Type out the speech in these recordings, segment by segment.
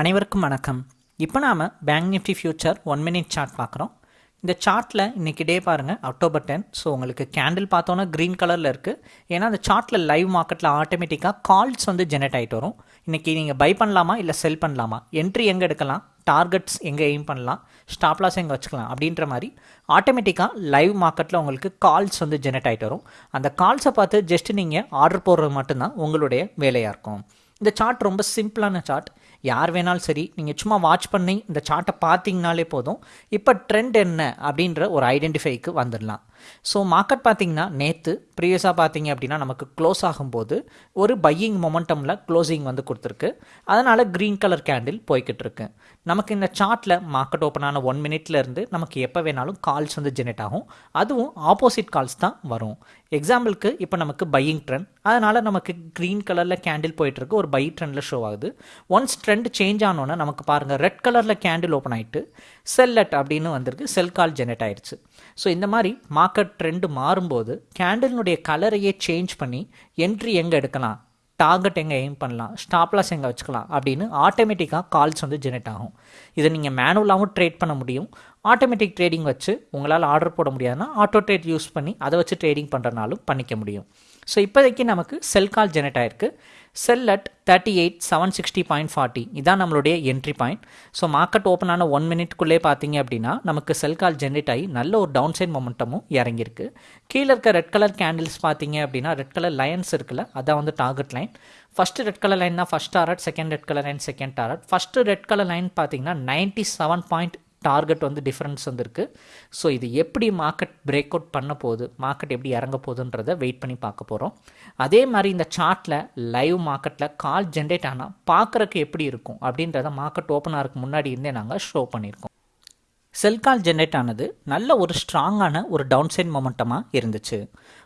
அனைவருக்கும் வணக்கம். இப்போ நாம் bank Nifty future one minute chart பார்க்குறோம். இந்த சார்ட்டில் இன்றைக்கி டே பாருங்கள் அக்டோபர் டென் ஸோ உங்களுக்கு கேண்டில் பார்த்தோன்னா க்ரீன் கலரில் இருக்குது ஏன்னா அந்த சார்ட்டில் லைவ் மார்க்கெட்டில் ஆட்டோமேட்டிக்காக கால்ஸ் வந்து ஜெனரேட் ஆகிட்டு வரும். இன்றைக்கி நீங்கள் பை பண்ணலாமா இல்லை செல் பண்ணலாமா? என்ட்ரி எங்கே எடுக்கலாம் டார்கெட்ஸ் எங்கே எய்ம் பண்ணலாம் ஸ்டாப்லாஸ் எங்கே வச்சுக்கலாம் அப்படின்ற மாதிரி ஆட்டோமேட்டிக்காக லைவ் மார்க்கெட்டில் உங்களுக்கு கால்ஸ் வந்து ஜெனரேட் ஆகிட்டு வரும். அந்த கால்ஸை பார்த்து ஜஸ்ட் நீங்கள் ஆர்டர் போடுறது மட்டும்தான் உங்களுடைய வேலையாக இருக்கும். இந்த சார்ட் ரொம்ப சிம்பிளான சார்ட் யார் வேணாலும் சரி நீங்கள் சும்மா வாட்ச் பண்ணி இந்த சார்ட்டை பார்த்தீங்கனாலே போதும். இப்போ ட்ரெண்ட் என்ன அப்படின்ற ஒரு ஐடென்டிஃபைக்கு வந்துடலாம். ஸோ மார்க்கெட் பார்த்தீங்கன்னா நேற்று ப்ரீவியஸாக பார்த்தீங்க அப்படின்னா நமக்கு க்ளோஸ் ஆகும்போது ஒரு பையிங் மொமெண்டமில் க்ளோசிங் வந்து கொடுத்துருக்கு. அதனால் க்ரீன் கலர் கேண்டில் போய்கிட்டு இருக்கு. நமக்கு இந்த சார்ட்டில் மார்க்கெட் ஓப்பன் ஆன ஒன் மினிட்ல இருந்து நமக்கு எப்போ வேணாலும் கால்ஸ் வந்து ஜெனரேட் ஆகும். அதுவும் ஆப்போசிட் கால்ஸ் தான் வரும். எக்ஸாம்பிளுக்கு இப்போ நமக்கு பையிங் ட்ரெண்ட் அதனால் நமக்கு க்ரீன் கலரில் கேண்டில் போயிட்டுருக்கு ஒரு பை ட்ரெண்டில் ஷோ ஆகுது. ஒன்ஸ் ட்ரெண்ட் சேஞ்ச் ஆனோன்னே நமக்கு பாருங்கள் ரெட் கலரில் கேண்டில் ஓப்பன் ஆகிட்டு செல்லட் அப்படின்னு வந்திருக்கு. செல் கால் ஜெனரேட் ஆயிடுச்சு. ஸோ இந்த மாதிரி மார்க்கெட் ட்ரெண்டு மாறும்போது கேண்டலினுடைய கலரையே சேஞ்ச் பண்ணி என்ட்ரி எங்கே எடுக்கலாம்? டார்கெட் எங்கே எய்ம் பண்ணலாம்? ஸ்டாப்லாஸ் எங்கே வச்சுக்கலாம்? அப்படின்னு ஆட்டோமேட்டிக்காக கால்ஸ் வந்து ஜெனரேட் ஆகும். இதை நீங்கள் மேனுவலாகவும் ட்ரேட் பண்ண முடியும். ஆட்டோமேட்டிக் ட்ரேடிங் வச்சு உங்களால் ஆர்டர் போட முடியாதுன்னா ஆட்டோ ட்ரேட் யூஸ் பண்ணி அதை வச்சு ட்ரேடிங் பண்ணுறனாலும் பண்ணிக்க முடியும். ஸோ இப்போதைக்கு நமக்கு செல் கால் ஜெனரேட் ஆயிருக்கு. Sell at thirty eight seven sixty point forty இதான் நம்மளுடைய entry point so market open ஆன ஒன் மினிட்குள்ளே பார்த்தீங்க அப்படின்னா நமக்கு செல் கால் ஜென்ரேட் ஆகி நல்ல ஒரு டவுன் சைட் மொமெண்டமும் இறங்கியிருக்கு. கீழே இருக்க ரெட் கலர் கேண்டில்ஸ் பார்த்தீங்க அப்படின்னா ரெட் கலர் லைன்ஸ் இருக்குல்ல அதான் வந்து target line first red colour line தான் first target second red colour line second target first red colour line பார்த்தீங்கன்னா நைன்ட்டி செவன் பாயிண்ட் டார்கெட் வந்து டிஃப்ரென்ஸ் வந்துருக்கு. ஸோ இது எப்படி மார்க்கெட் பிரேக் அவுட் பண்ண போகுது மார்க்கெட் எப்படி இறங்க போகுதுன்றதை வெயிட் பண்ணி பார்க்க போகிறோம் அதே மாதிரி இந்த சார்ட்டில் லைவ் மார்க்கெட்டில் கால் ஜென்ரேட் ஆனால் பார்க்குறக்கு எப்படி இருக்கும் அப்படின்றத மார்க்கெட் ஓப்பன் ஆகிறதுக்கு முன்னாடி இருந்தே நாங்கள் ஷோ பண்ணியிருக்கோம். செல் கால் ஜென்ரேட் ஆனது நல்ல ஒரு ஸ்ட்ராங்கான ஒரு டவுன் சைட் மொமெண்டமாக இருந்துச்சு.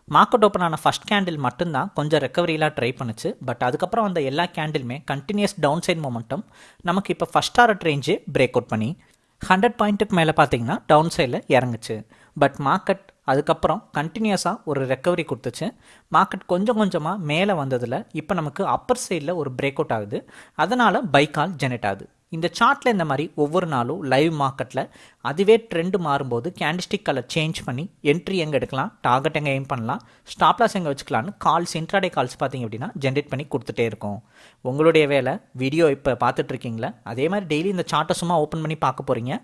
மார்க்கெட் ஓப்பன் ஆன ஃபஸ்ட் கேண்டில் மட்டும்தான் கொஞ்சம் ரெக்கவரியெலாம் ட்ரை பண்ணுச்சு. பட் அதுக்கப்புறம் வந்த எல்லா கேண்டிலுமே கண்டினியூஸ் டவுன் சைட் மொமெண்டம் நமக்கு இப்போ first hour range break out பண்ணி ஹண்ட்ரட் பாயிண்ட்டுக்கு மேலே பார்த்தீங்கன்னா டவுன் சைடில் இறங்குச்சு. பட் மார்க்கெட் அதுக்கப்புறம் கண்டினியூஸாக ஒரு ரெக்கவரி கொடுத்துச்சு. மார்க்கெட் கொஞ்சம் கொஞ்சமாக மேலே வந்ததில் இப்போ நமக்கு அப்பர் சைடில் ஒரு பிரேக் அவுட் ஆகுது. அதனால் பைக்கால் ஜெனரேட் ஆகுது. இந்த சார்ட்டில் இந்த மாதிரி ஒவ்வொரு நாளும் லைவ் மார்க்கெட்டில் அதுவே ட்ரெண்டு மாறும்போது கேண்டிஸ்டிக் கலர் சேஞ்ச் பண்ணி என்ட்ரி எங்கே எடுக்கலாம் டார்கெட் எங்கே எய்ம் பண்ணலாம் ஸ்டாப்லாஸ் எங்கே வச்சுக்கலான்னு கால்ஸ் இன்ட்ராடே கால்ஸ் பார்த்தீங்க அப்படின்னா ஜென்ரேட் பண்ணி கொடுத்துட்டே இருக்கும். உங்களுடைய வேலை வீடியோ இப்போ பார்த்துட்ருக்கீங்களா அதே மாதிரி டெய்லி இந்த சார்ட்டை சும்மா ஓப்பன் பண்ணி பார்க்க போகிறீங்க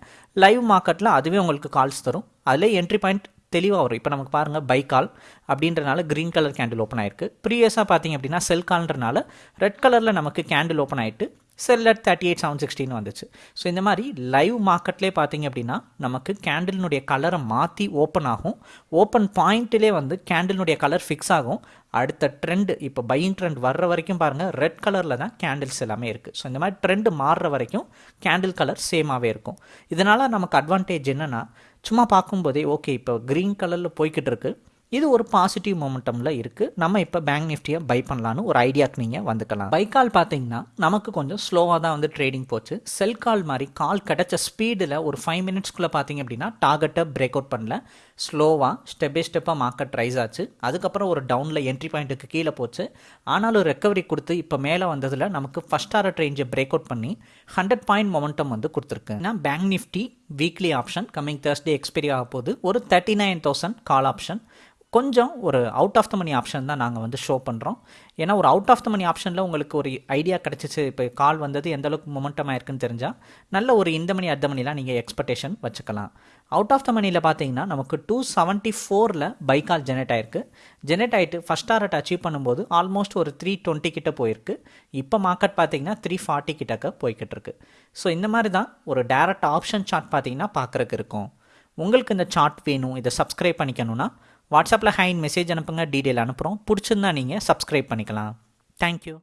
லைவ் மார்க்கெட்டில் அதுவே உங்களுக்கு கால்ஸ் தரும். அதில் என்ட்ரி பாயிண்ட் தெளிவாக வரும். இப்போ நமக்கு பாருங்கள் பை கால் அப்படின்றனால க்ரீன் கலர் கேண்டில் ஓப்பன் ஆயிருக்கு. ப்ரீவியஸாக பார்த்தீங்க அப்படின்னா செல் கால்ன்றனால ரெட் கலரில் நமக்கு கேண்டில் ஓப்பன் ஆகிட்டு sell at thirty eight seven sixteen வந்துச்சு. ஸோ இந்த மாதிரி லைவ் மார்க்கெட்லேயே பார்த்தீங்க அப்படின்னா நமக்கு கேண்டிலினுடைய கலரை மாற்றி ஓப்பன் ஆகும். ஓப்பன் பாயிண்ட்டிலே வந்து கேண்டிலினுடைய கலர் ஃபிக்ஸ் ஆகும். அடுத்த ட்ரெண்டு இப்போ பையிங் ட்ரெண்ட் வர்ற வரைக்கும் பாருங்கள் ரெட் கலரில் தான் கேண்டில்ஸ் எல்லாமே இருக்குது ஸோ இந்த மாதிரி ட்ரெண்டு மாறுற வரைக்கும் கேண்டில் கலர் சேமாகவே இருக்கும். இதனால் நமக்கு அட்வான்டேஜ் என்னென்னா சும்மா பார்க்கும்போதே ஓகே இப்போ க்ரீன் கலரில் போய்கிட்டு இருக்குது இது ஒரு பாசிட்டிவ் மொமெண்டமில் இருக்குது நம்ம இப்போ பேங்க் நிஃப்டியை பை பண்ணலான்னு ஒரு ஐடியாக்கு நீங்கள் வந்துக்கலாம். பை கால் பார்த்தீங்கன்னா நமக்கு கொஞ்சம் ஸ்லோவாக தான் வந்து ட்ரேடிங் போச்சு. செல் கால் மாதிரி கால் கிடச்ச ஸ்பீடில் ஒரு ஃபைவ் மினிட்ஸ்க்குள்ளே பார்த்தீங்க அப்படின்னா டார்கெட்டை பிரேக் அவுட் பண்ணல. ஸ்லோவாக ஸ்டெப் பை ஸ்டெப்பாக மார்க்கெட் ரைஸ் ஆச்சு. அதுக்கப்புறம் ஒரு டவுனில் என்ட்ரி பாயிண்ட்டுக்கு கீழே போச்சு. ஆனாலும் ரெக்கவரி கொடுத்து இப்போ மேலே வந்ததில் நமக்கு ஃபஸ்ட் ஆர ரேஞ்சை பிரேக் அவுட் பண்ணி ஹண்ட்ரட் பாயிண்ட் மொமெண்டம் வந்து கொடுத்துருக்கு. ஏன்னா bank Nifty weekly option coming Thursday expiry ஆக போகுது ஒரு thirty nine thousand call option கொஞ்சம் ஒரு out of the money option தான் நாங்கள் வந்து ஷோ பண்ணுறோம் ஏன்னா ஒரு அவுட் ஆஃப் த மணி ஆப்ஷனில் உங்களுக்கு ஒரு ஐடியா கிடச்சிச்சு இப்போ கால் வந்தது எந்த அளவுக்கு மொமெண்டம் ஆயிருக்குன்னு தெரிஞ்சால் நல்ல ஒரு இந்த மணி அர்த்த மணிலாம் நீங்கள் எக்ஸ்பெக்டேஷன் வச்சுக்கலாம். அவுட் ஆஃப் த மணியில் பார்த்தீங்கன்னா நமக்கு டூ செவன்ட்டி ஃபோரில் பைக்கால் ஜெனரேட் ஆயிருக்கு. ஜெனரேட் ஆகிட்டு ஃபஸ்ட் டாரட் அச்சீவ் பண்ணும்போது ஆல்மோஸ்ட் ஒரு த்ரீ டுவெண்ட்டி கிட்ட போயிருக்கு. இப்போ மார்க்கெட் பார்த்தீங்கன்னா த்ரீ ஃபார்ட்டி கிட்டக்க போய்கிட்டு இருக்கு. ஸோ இந்த மாதிரி தான் ஒரு டேரக்ட் ஆப்ஷன் சார்ட் பார்த்தீங்கன்னா பார்க்குறக்கு இருக்கும். உங்களுக்கு இந்த சார்ட் வேணும் இதை சப்ஸ்கிரைப் பண்ணிக்கணும்னா வாட்ஸ்அப்பில் ஹைன் மெசேஜ் அனுப்புங்க டீட்டெயில் அனுப்புகிறோம். பிடிச்சிருந்தா நீங்கள் சப்ஸ்கிரைப் பண்ணிக்கலாம். தேங்க்யூ